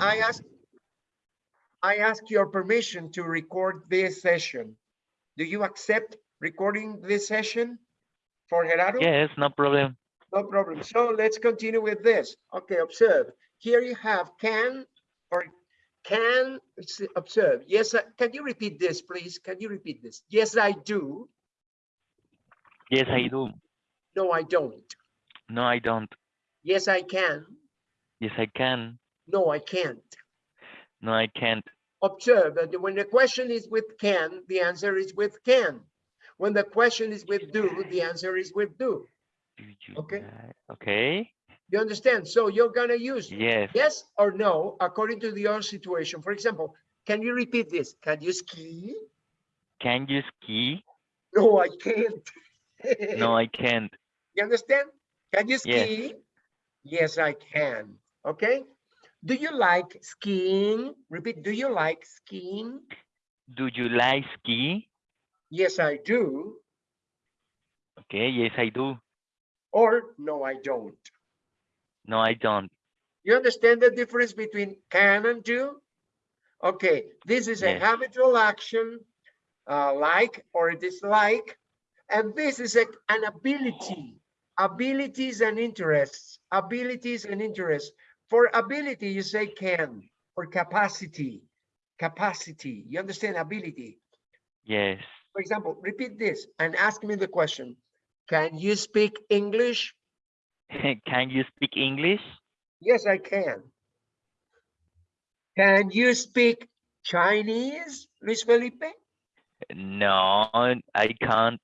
I ask, I ask your permission to record this session. Do you accept recording this session for Gerardo? Yes, no problem. No problem. So let's continue with this. Okay, observe. Here you have can or can observe. Yes, I- can you repeat this, please? Can you repeat this? Yes, I do. Yes, I do. No, I don't. No, I don't. Yes, I can. Yes, I can. No, I can't. No, I can't. Observe that when the question is with can, the answer is with can. When the question is with do, the answer is with do. Okay. Okay. You understand? So you're gonna use Yes. yes or no according to your situation. For example, can you repeat this? Can you ski? Can you ski? No, I can't. No, I can't. You understand? Can you Yes. ski? Yes, I can. Okay. Do you like skiing? Repeat, do you like skiing? Do you like ski? Yes, I do. Okay. Yes, I do. Or no, I don't. No, I don't. You understand the difference between can and do? Okay, this is a habitual action, uh, like or dislike, and this is a, an ability, abilities and interests, abilities and interests. For ability, you say can, for capacity, capacity. You understand ability? Yes. For example, repeat this and ask me the question. Can you speak English? can you speak English? Yes, I can. Can you speak Chinese, Luis Felipe? No, I can't.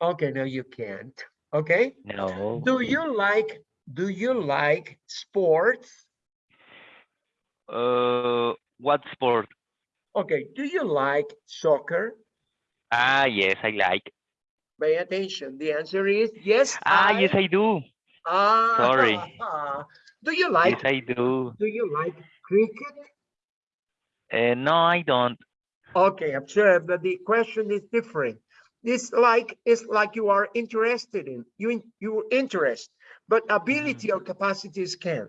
Okay, no, you can't. Okay. No. Do you like, do you like sports? Uh, what sport? Okay, do you like soccer? Ah, yes, I like. Pay attention. The answer is yes. Ah, yes, I do. Ah, sorry. Do you like, Yes, I do. do you like cricket? Uh, no, I don't. Okay, observe that the question is different. This like is like you are interested in, you, in- you interest, but ability or capacities can.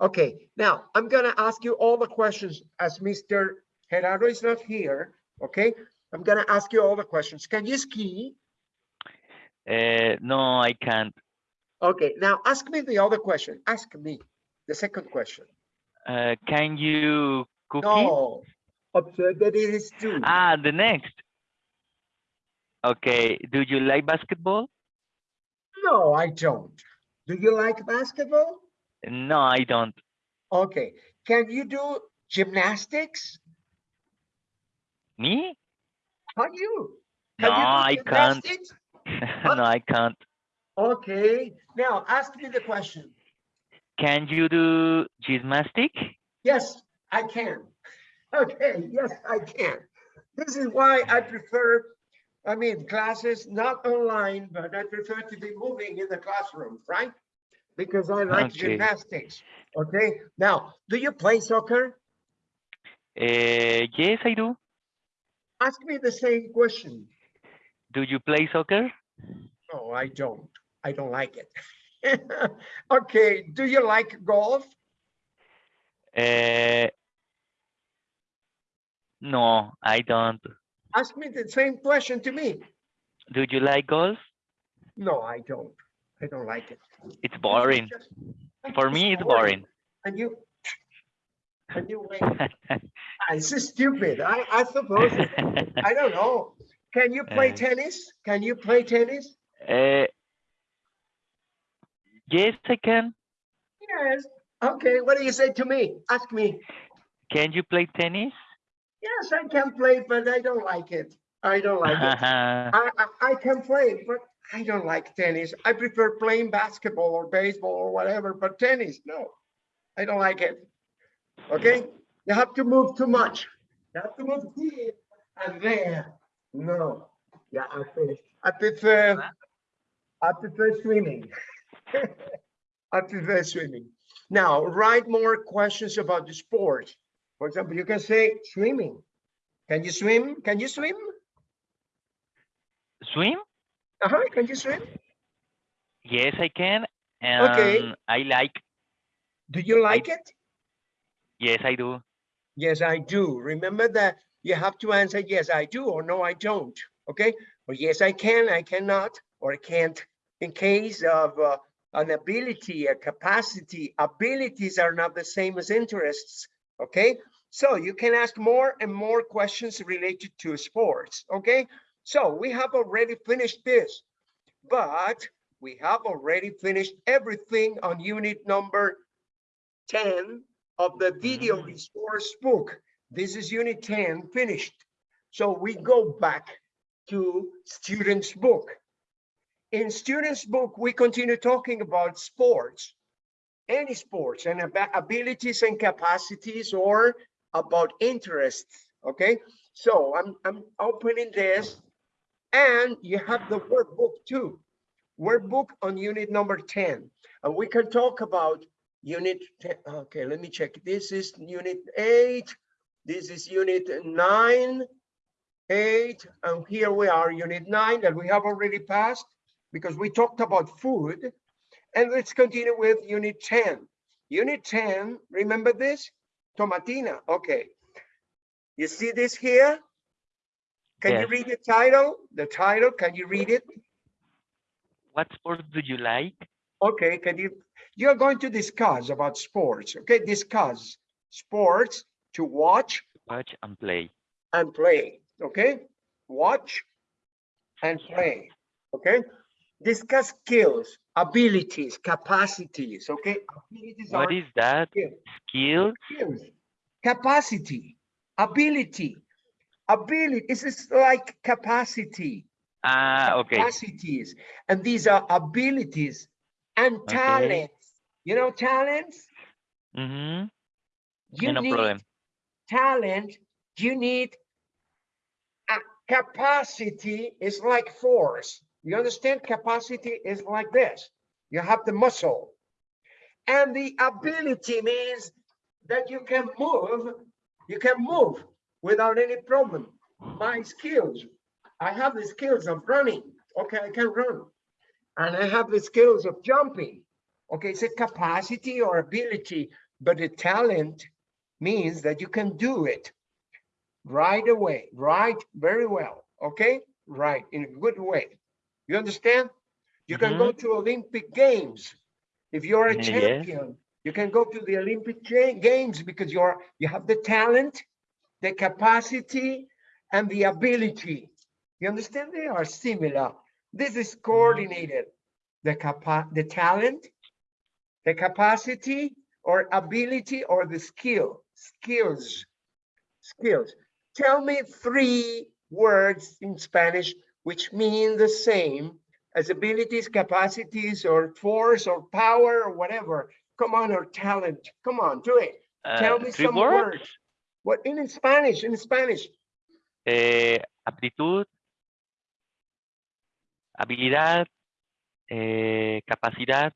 Okay, now I'm gonna ask you all the questions as Mr. Gerardo is not here, okay? I'm gonna ask you all the questions. Can you ski? Uh, no, I can't. Okay, now ask me the other question. Ask me the second question. Uh, can you cookie? No, observe that it is two. Ah, the next. Okay. Do you like basketball? No, I don't. Do you like basketball? No, I don't. Okay, can you do gymnastics? Me? Can you? No, you I can't. no, I can't. Okay, now ask me the question. Can you do gymnastic? Yes, I can. Okay, yes, I can. This is why I prefer, I mean, classes not online, but I prefer to be moving in the classroom, right? Because I like Okay. gymnastics. Okay, now, do you play soccer? Uh, yes, I do. Ask me the same question. Do you play soccer? No, I don't. I don't like it. Okay, do you like golf? Uh, no, I don't. Ask me the same question to me. Do you like golf? No, I don't. I don't like it. It's boring. For me, it's boring. And you, and you wait. It's stupid. I, I suppose, I don't know. Can you play Uh, tennis? Can you play tennis? Uh, yes, I can. Yes. Okay, what do you say to me? Ask me. Can you play tennis? Yes, I can play, but I don't like it. I don't like it. I, I, I can play, but I don't like tennis. I prefer playing basketball or baseball or whatever, but tennis, no. I don't like it. Okay? You have to move too much. You have to move here and there. No. Yeah, I finished. I prefer, I prefer swimming. I prefer swimming. Now, write more questions about the sport. For example, you can say swimming. Can you swim? Can you swim? swim? Uh-huh, can you swim? Yes, I can. Okay. I like. Do you like it? Yes, I do. Yes, I do. Remember that you have to answer yes, I do or no, I don't. Okay? Or yes, I can, I cannot, or I can't. In case of uh, an ability, a capacity, abilities are not the same as interests. Okay? So you can ask more and more questions related to sports. Okay? So we have already finished this, but we have already finished everything on unit number 10 of the video Mm. resource book. This is unit 10 finished. So we go back to students book. In students book, we continue talking about sports, any sports and about abilities and capacities or about interests. Okay, so I'm, I'm opening this and you have the workbook too. Workbook on unit number 10. And we can talk about unit 10. Okay, let me check. This is unit 8. This is unit 9, 8, and here we are, unit 9 that we have already passed because we talked about food. And let's continue with unit 10. Unit 10, remember this? Tomatina, okay. You see this here? Can you read the title? The title, can you read it? What sports do you like? Okay, can you, you're going to discuss about sports, okay? Discuss sports to watch Watch and play. and play, okay? Watch and play, okay? Discuss skills, abilities, capacities, okay? Abilities What is that? skills. Skill? skills, capacity, ability, ability. This is like capacity, Ah, okay. capacities, and these are abilities and Okay. talents. You know, talents. Mm-hmm. You no need problem. talent. You need a capacity. Is like force. You understand? Capacity is like this. You have the muscle, and the ability means that you can move. You can move without any problem. My skills. I have the skills of running. Okay, I can run. And I have the skills of jumping. Okay, it's a capacity or ability, but the talent means that you can do it right away, right? Very well. Okay, right, in a good way. You understand? You can go to Olympic Games. If you're a Mm, champion, you can go to the Olympic Games because you're you have the talent, the capacity, and the ability. You understand? They are similar. This is coordinated. The capa the talent, the capacity or ability or the skill, skills, skills. Tell me three words in Spanish which mean the same as abilities, capacities, or force, or power, or whatever. Come on, or talent. Come on, do it. Tell Uh, me some words? words. What in Spanish? In Spanish. Eh, aptitud, habilidad, eh, capacidad.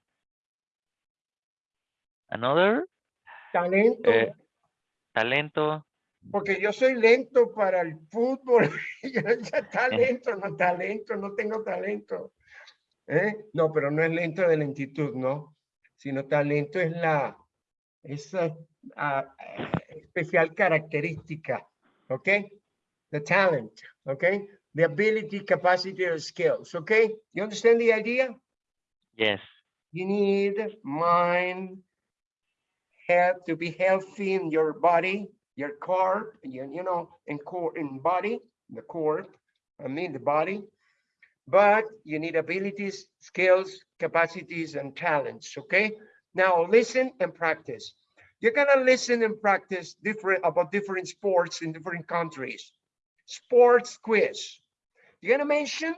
Another, Talento. Eh, talento. Porque yo soy lento para el fútbol. Yo ya talento, no talento, no tengo talento. ¿Eh? No, pero no es lento de lentitud, ¿no? Sino talento es la esa especial característica. ¿Ok? The talent. ¿Ok? The ability, capacity, or skills. ¿Ok? You understand the idea? Yes. You need mind, health to be healthy in your body, your corp, you, you know, in core, in body, the corp, I mean the body. But you need abilities, skills, capacities, and talents, okay? Now listen and practice. You're gonna listen and practice different about different sports in different countries. Sports quiz. You're gonna mention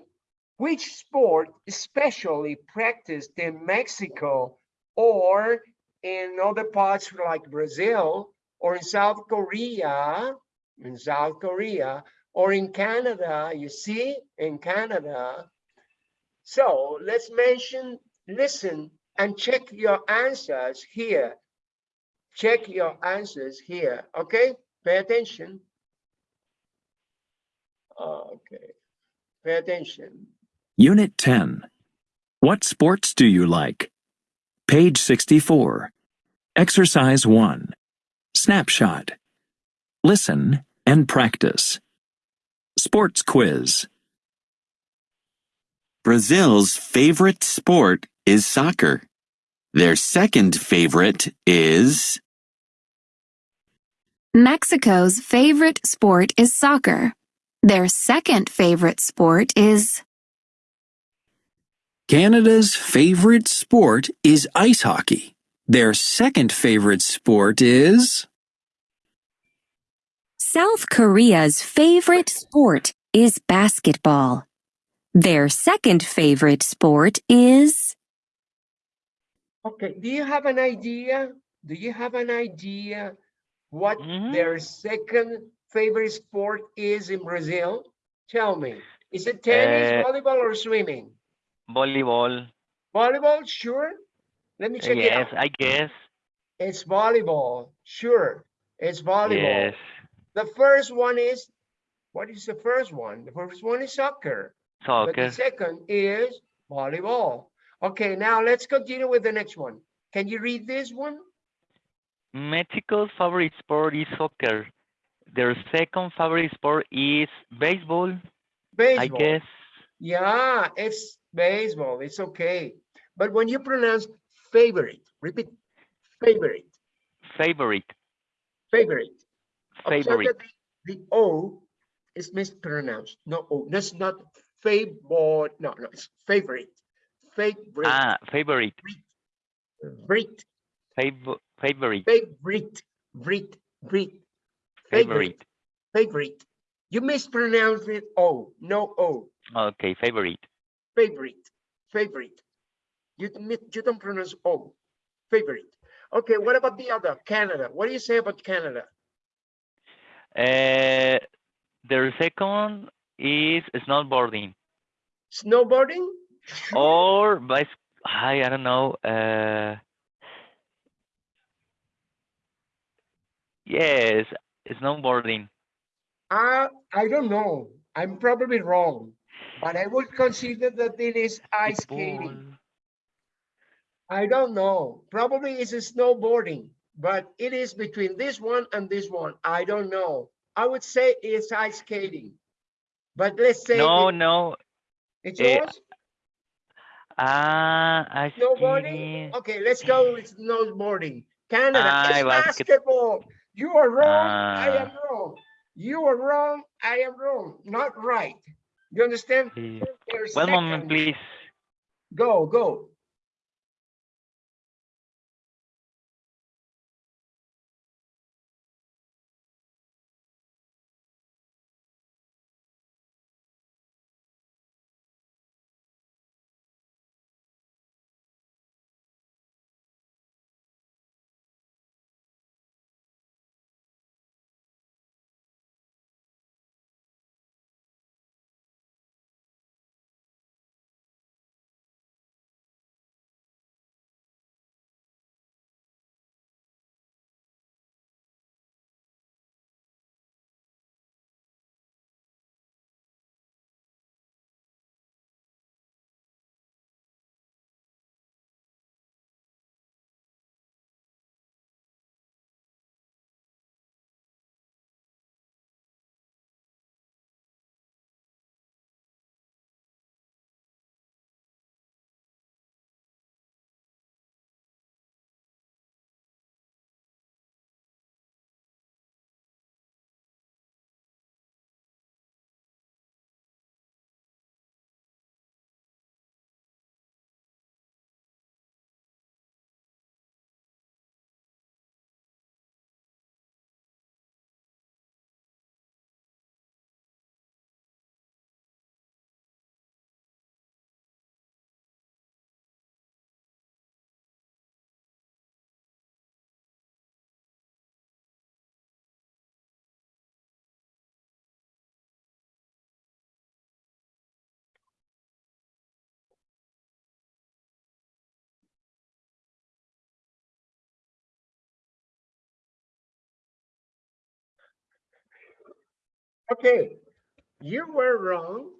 which sport especially practiced in Mexico or in other parts like Brazil or in South Korea, in South Korea, or in Canada, you see, in Canada. So let's mention, listen, and check your answers here. Check your answers here, okay? Pay attention. Okay, pay attention. Unit 10. What sports do you like? Page 64. Exercise 1. Snapshot. Listen and practice. Sports quiz. Brazil's favorite sport is soccer. Their second favorite is Mexico's favorite sport is soccer. Their second favorite sport is Canada's favorite sport is ice hockey. Their second favorite sport is South Korea's favorite sport is basketball. Their second favorite sport is Okay, do you have an idea? Do you have an idea what Mhm. their second favorite sport is in Brazil? Tell me. Is it tennis, Uh, volleyball, or swimming? Volleyball. Volleyball, sure. Let me check it Yes, out. I guess. It's volleyball, sure. It's volleyball. Yes. The first one is, what is the first one? The first one is soccer. But the second is volleyball. Okay, now let's continue with the next one. Can you read this one? Mexico's favorite sport is soccer. Their second favorite sport is baseball, Baseball. I guess. Yeah, it's baseball. It's okay. But when you pronounce favorite, repeat favorite, Favorite. favorite. Favorite. The the O is mispronounced. No O. That's not favorite. No, no, it's favorite. Favorite. Ah, favorite. Favorite. Fav favorite. Favorite. Favorite. Favorite. Favorite. Favorite. You mispronounced it O. No O. Okay, favorite. favorite, favorite. You, you don't pronounce O, favorite. Okay, what about the other, Canada? What do you say about Canada? Uh, their second is snowboarding Snowboarding? or bicycle. I, I don't know. Uh, yes, snowboarding. Uh, I don't know. I'm probably wrong, but I would consider that it is ice skating. I don't know. Probably it's snowboarding, but it is between this one and this one. I don't know. I would say it's ice skating. But let's say No, it- no. it's eh, yours? Ah, ice Snowboarding? skating. Okay, let's go with snowboarding. Canada, Ah, it's basket- basketball. You are wrong, I Ah. am wrong. You are wrong, I am wrong. Not right. You understand? They're One moment, please. Go, go. Okay, you were wrong.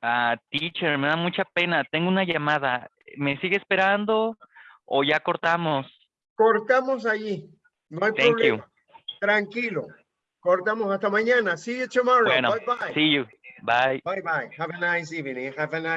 Ah, teacher, me da mucha pena. Tengo una llamada. ¿Me sigue esperando o ya cortamos? Cortamos allí. No hay Thank you. problema. Tranquilo. Cortamos hasta mañana. See you tomorrow. Bueno, bye bye. see you. Bye. Bye bye. Have a nice evening. Have a nice